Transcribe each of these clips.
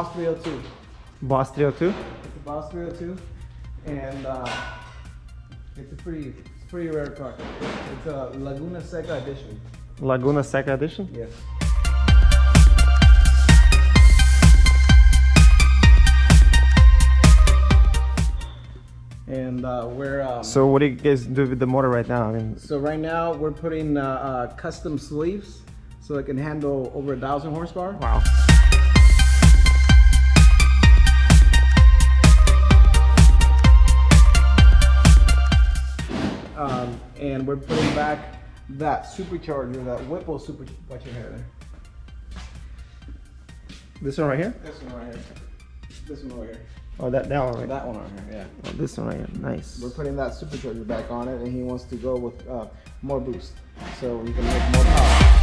Boss 302. Boss 302? It's a Boss 302, and uh, it's a pretty, it's a pretty rare car. It's a Laguna Seca edition. Laguna Seca edition? Yes. And uh, we're um, So what do you guys do with the motor right now? I mean, so right now we're putting uh, uh, custom sleeves so it can handle over a thousand horsepower. wow. Um, and we're putting back that supercharger, that Whipple super. Watch your hair there. This one right here? This one right here. This one right here. Oh, that, that one right That one right here. Yeah. Oh, this one right here. Nice. We're putting that supercharger back on it, and he wants to go with uh, more boost, so we can make more power.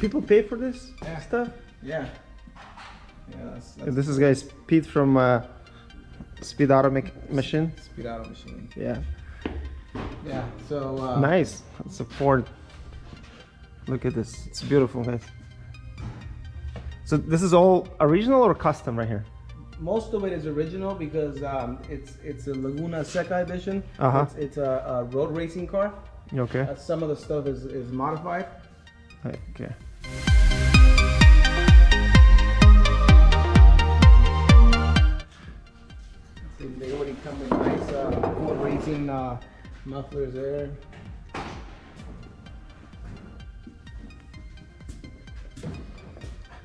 People pay for this Yeah. stuff? Yeah. Yeah. That's, that's This is guys Pete from uh, Speed Auto Mech- Machine. speed auto machine. Yeah. Yeah. So. Uh, Nice. It's a Ford. Look at this. It's beautiful, guys. So this is all original or custom right here? Most of it is original because um, it's it's a Laguna Seca edition. Uh-huh. It's, it's a, a road racing car. Okay? Uh, some of the stuff is, is modified. Okay. Come with nice uh, racing uh, mufflers there.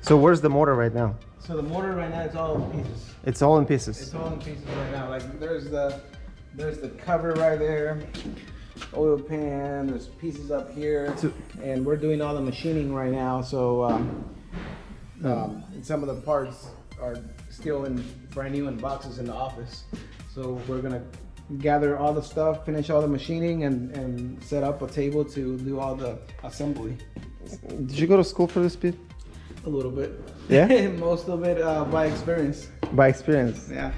So where's the motor right now? So the motor right now is all in pieces. It's all in pieces. It's all in pieces right now. Like there's the there's the cover right there, oil pan. There's pieces up here, So- and we're doing all the machining right now. So um, um, some of the parts are still in brand new in boxes in the office. So we're gonna gather all the stuff, finish all the machining, and and set up a table to do all the assembly. Did you go to school for this, Pete? A little bit. Yeah? Most of it uh, by experience. By experience. Yeah.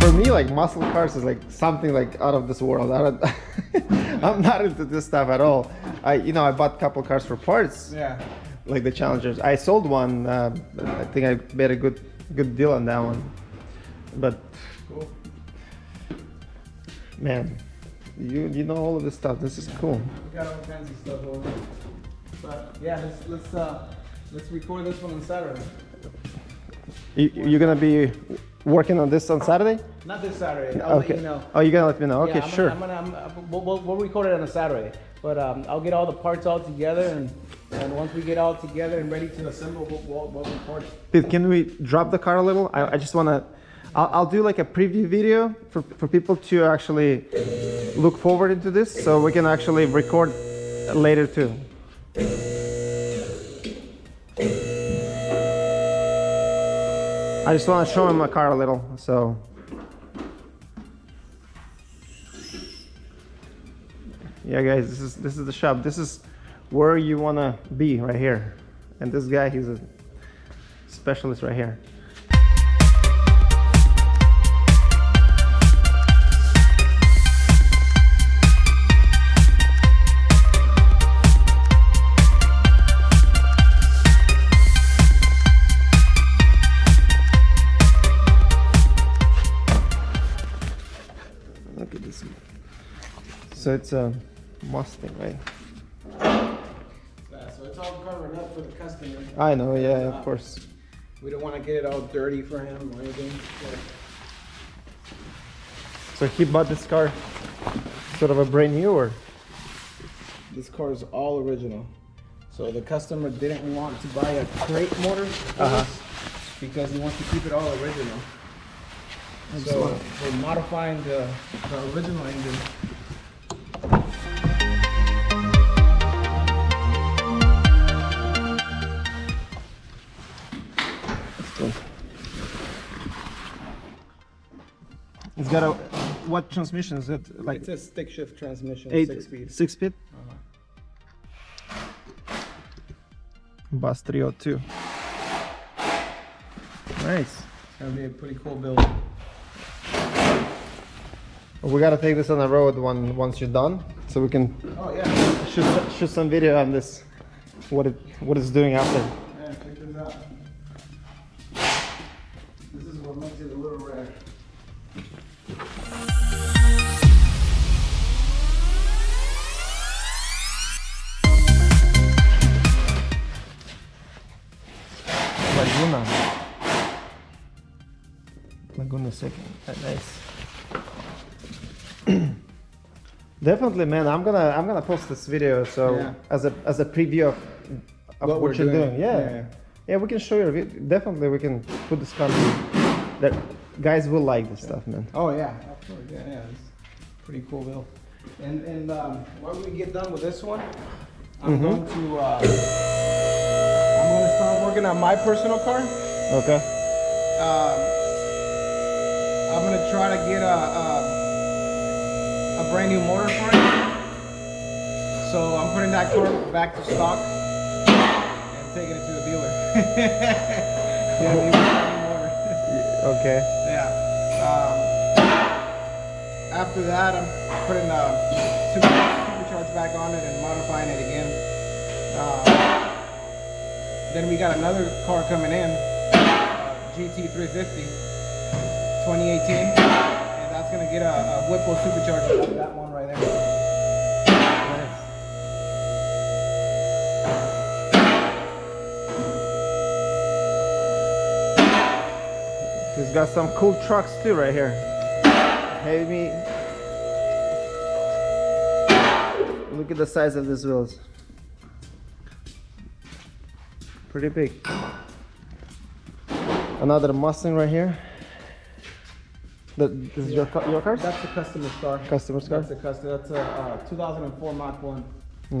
For me, like muscle cars is like something like out of this world. I don't, I'm not into this stuff at all. I, you know, I bought a couple cars for parts, Yeah. like the Challengers. I sold one. Uh, I think I made a good, good deal on that one. But Cool. man, you you know all of this stuff. This is cool. We got all kinds of stuff over. But yeah, let's let's uh let's record this one on Saturday. You, you're gonna be working on this on Saturday? Not this Saturday. I'll okay. let you know. Oh, you're gonna let me know. Yeah, Okay, I'm sure. Gonna, I'm gonna, I'm, we'll, we'll record it on a Saturday. But um, I'll get all the parts all together, and, and once we get all together and ready to assemble, we'll, we'll, we'll can we drop the car a little? I, I just wanna. I'll, I'll do like a preview video for, for people to actually look forward into this, so we can actually record later too. I just want to show him my car a little, so. Yeah, guys, this is this is the shop. This is where you wanna be right here. And this guy, he's a specialist right here. Look at this. So it's a Mustang, right? Yeah, so it's all covered up for the customer. I know, yeah, of course. We don't want to get it all dirty for him or anything. So he bought this car sort of a brand new or? This car is all original. So the customer didn't want to buy a crate motor Uh-huh. because he wants to keep it all original. So we're modifying the, the original engine. It's got a what transmission is it? Like It's a stick shift transmission, eight, six speed. six speed. Uh-huh. Boss 302. Nice. It's gonna be a pretty cool build. We gotta take this on the road one once you're done, so we can Oh yeah. shoot some- shoot some video on this. What it what it's doing out there. Yeah, check this out. This is what makes it a little rare. Laguna. Laguna Seca. Nice. Definitely, man. I'm gonna I'm gonna post this video so Yeah. as a as a preview of, of what, we're you're doing. Yeah. Yeah. yeah, We can show you. Definitely, we can put this content. That guys will like this stuff, man. Oh yeah, course. Yeah, yeah. It's pretty cool bill. And and um, when we get done with this one, I'm Mhm. going to uh, working on my personal car. Okay. Um, I'm gonna try to get a, a a brand new motor for it. So I'm putting that car back to stock and taking it to the dealer. yeah, we need a brand new motor. Okay. Yeah. Um, after that, I'm putting a super, supercharge back on it and modifying it again. Uh, then we got another car coming in, uh, GT350, 2018, and that's gonna get a, a Whipple supercharger that one right there. He's got some cool trucks too right here. Heavy. Look at the size of these wheels. Pretty big. Another Mustang right here. That this is your ca- your cars? That's the customer's car. Customer's car. That's the customer. That's a uh, 2004 Mach 1.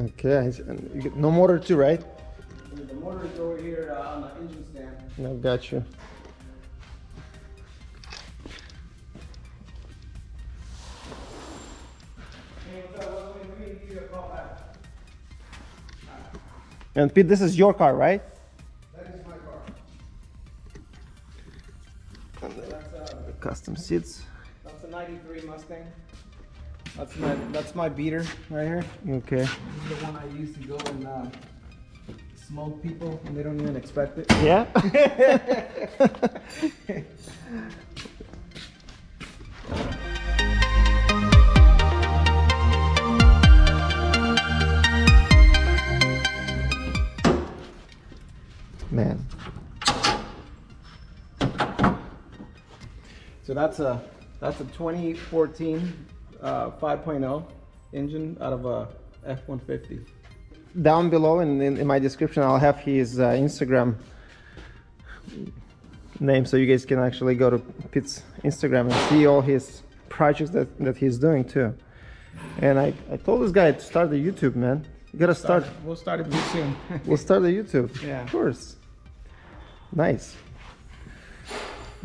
Okay. and you get- No motor too, right? The motor is over here uh, on the engine stand. No, got you. Hey, what's up? What's up? Let me give you a call back. And Pete, this is your car, right? Custom seats. that's a 93 Mustang. That's my that's my beater right here. Okay. This is the one I used to go and uh, smoke people and they don't even expect it. Yeah. Man. So that's a that's a 2014 uh, 5.0 engine out of a F150. Down below in, in, in my description, I'll have his uh, Instagram name so you guys can actually go to Pete's Instagram and see all his projects that, that he's doing too. And I, I told this guy to start the YouTube, man. You gotta start. We'll start it soon. We'll start the YouTube. Yeah. Of course. Nice.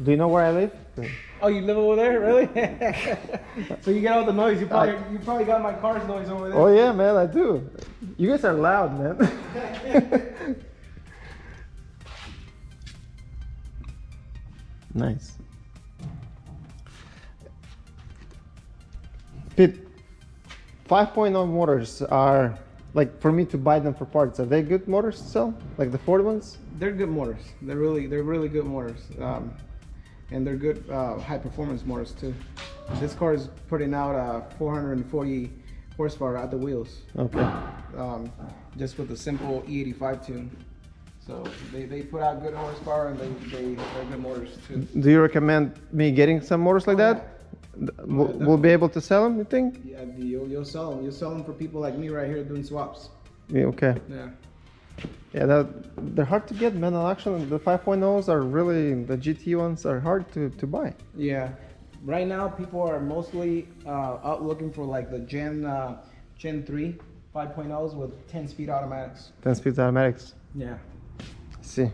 Do you know where I live? oh, you live over there, really? so you get all the noise. You probably you probably got my car's noise over there. Oh yeah, man, I do. You guys are loud, man. nice. Pete, 5.0 motors are like for me to buy them for parts. Are they good motors to sell? Like the Ford ones? They're good motors. They're really they're really good motors, um, and they're good uh, high performance motors too. This car is putting out uh, 440 horsepower at the wheels, Okay. um, just with a simple E85 tune. So they, they put out good horsepower and they, they they're good motors too. Do you recommend me getting some motors like Oh, that? We'll, we'll be able to sell them, you think? Yeah, you'll, you'll sell them. You'll sell them for people like me right here doing swaps. Yeah, okay. Yeah. Yeah, that, they're hard to get, man. Actually, the 5.0s are really the GT ones are hard to, to buy. Yeah. Right now, people are mostly uh, out looking for like the Gen uh, Gen 3 5.0s with 10 speed automatics. 10 speed automatics. Yeah. See.